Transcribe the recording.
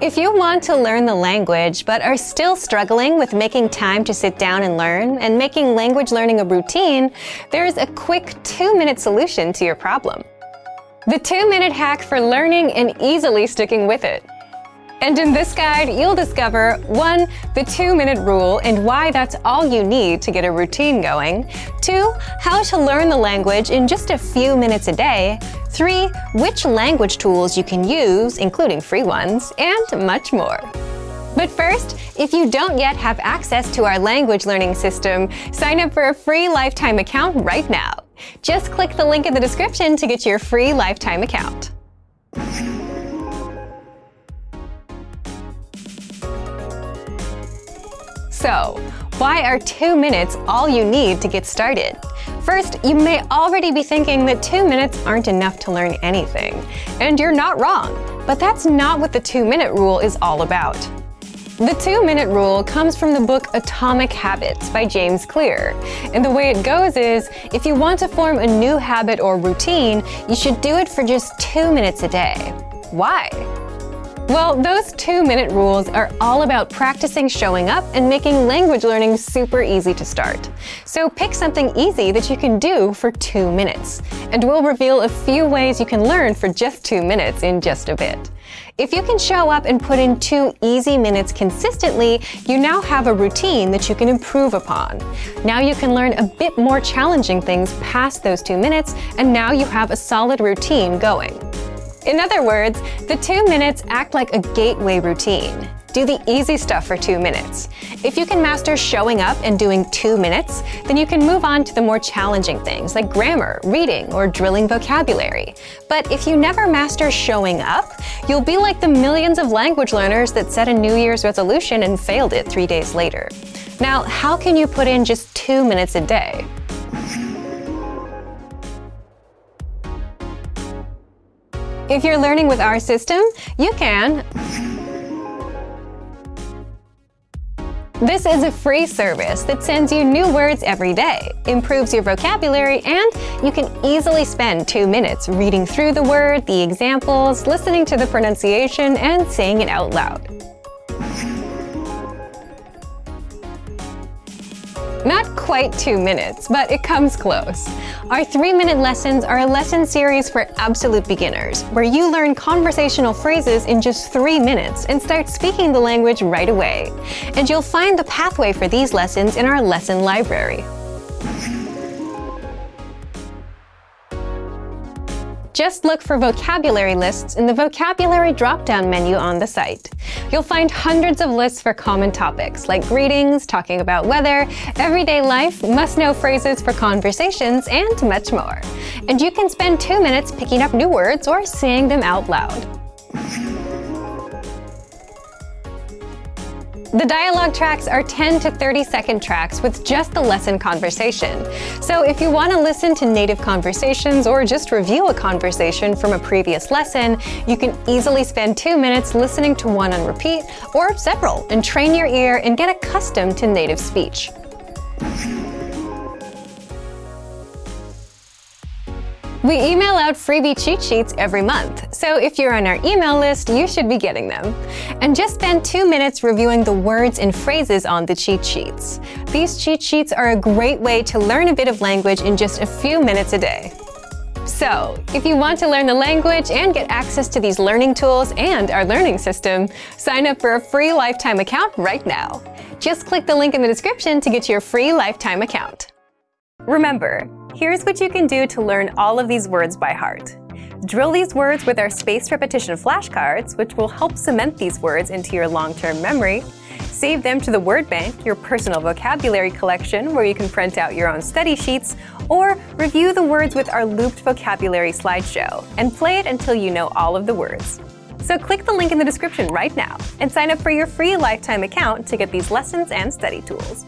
If you want to learn the language but are still struggling with making time to sit down and learn and making language learning a routine, there's a quick two-minute solution to your problem. The two-minute hack for learning and easily sticking with it. And in this guide, you'll discover 1. The two-minute rule and why that's all you need to get a routine going. 2. How to learn the language in just a few minutes a day. 3. Which language tools you can use, including free ones, and much more. But first, if you don't yet have access to our language learning system, sign up for a free lifetime account right now. Just click the link in the description to get your free lifetime account. So, why are two minutes all you need to get started? First, you may already be thinking that two minutes aren't enough to learn anything. And you're not wrong, but that's not what the two-minute rule is all about. The two-minute rule comes from the book Atomic Habits by James Clear. And the way it goes is, if you want to form a new habit or routine, you should do it for just two minutes a day. Why? Well, those two-minute rules are all about practicing showing up and making language learning super easy to start. So pick something easy that you can do for two minutes. And we'll reveal a few ways you can learn for just two minutes in just a bit. If you can show up and put in two easy minutes consistently, you now have a routine that you can improve upon. Now you can learn a bit more challenging things past those two minutes, and now you have a solid routine going. In other words, the two minutes act like a gateway routine. Do the easy stuff for two minutes. If you can master showing up and doing two minutes, then you can move on to the more challenging things like grammar, reading, or drilling vocabulary. But if you never master showing up, you'll be like the millions of language learners that set a New Year's resolution and failed it three days later. Now, how can you put in just two minutes a day? If you're learning with our system, you can This is a free service that sends you new words every day, improves your vocabulary, and you can easily spend two minutes reading through the word, the examples, listening to the pronunciation, and saying it out loud. Not quite two minutes, but it comes close. Our three-minute lessons are a lesson series for absolute beginners, where you learn conversational phrases in just three minutes and start speaking the language right away. And you'll find the pathway for these lessons in our lesson library. Just look for vocabulary lists in the vocabulary drop-down menu on the site. You'll find hundreds of lists for common topics like greetings, talking about weather, everyday life, must-know phrases for conversations, and much more. And you can spend two minutes picking up new words or saying them out loud. The dialogue tracks are 10 to 30 second tracks with just the lesson conversation. So if you want to listen to native conversations or just review a conversation from a previous lesson, you can easily spend two minutes listening to one on repeat or several and train your ear and get accustomed to native speech. We email out freebie cheat sheets every month, so if you're on our email list, you should be getting them. And just spend two minutes reviewing the words and phrases on the cheat sheets. These cheat sheets are a great way to learn a bit of language in just a few minutes a day. So, if you want to learn the language and get access to these learning tools and our learning system, sign up for a free lifetime account right now. Just click the link in the description to get your free lifetime account. Remember, Here's what you can do to learn all of these words by heart. Drill these words with our spaced repetition flashcards, which will help cement these words into your long-term memory. Save them to the word bank, your personal vocabulary collection, where you can print out your own study sheets, or review the words with our looped vocabulary slideshow, and play it until you know all of the words. So click the link in the description right now and sign up for your free lifetime account to get these lessons and study tools.